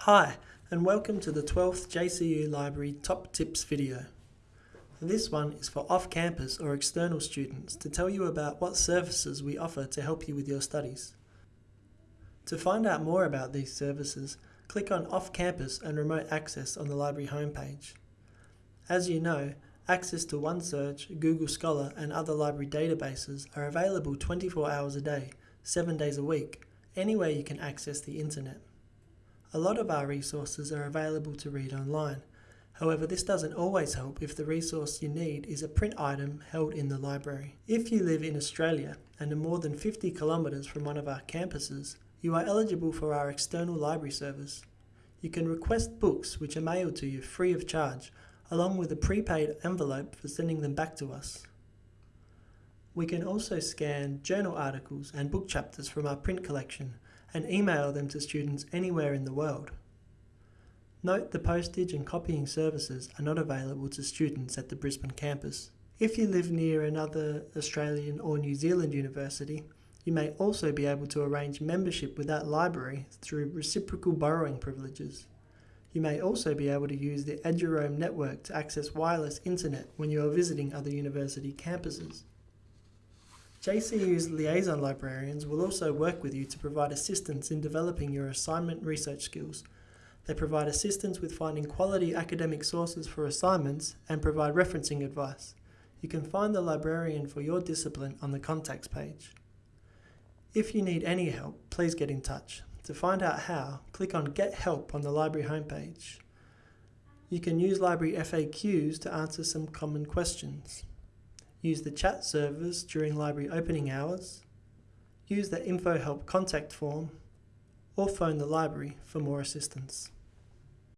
Hi, and welcome to the 12th JCU Library Top Tips video. This one is for off-campus or external students to tell you about what services we offer to help you with your studies. To find out more about these services, click on Off-Campus and Remote Access on the library homepage. As you know, access to OneSearch, Google Scholar and other library databases are available 24 hours a day, 7 days a week, anywhere you can access the internet. A lot of our resources are available to read online. However, this doesn't always help if the resource you need is a print item held in the library. If you live in Australia and are more than 50 kilometres from one of our campuses, you are eligible for our external library service. You can request books which are mailed to you free of charge, along with a prepaid envelope for sending them back to us. We can also scan journal articles and book chapters from our print collection and email them to students anywhere in the world. Note the postage and copying services are not available to students at the Brisbane campus. If you live near another Australian or New Zealand university, you may also be able to arrange membership with that library through reciprocal borrowing privileges. You may also be able to use the Eduroam network to access wireless internet when you are visiting other university campuses. JCU's liaison librarians will also work with you to provide assistance in developing your assignment research skills. They provide assistance with finding quality academic sources for assignments and provide referencing advice. You can find the librarian for your discipline on the contacts page. If you need any help, please get in touch. To find out how, click on Get Help on the library homepage. You can use library FAQs to answer some common questions. Use the chat servers during library opening hours, use the InfoHelp contact form, or phone the library for more assistance.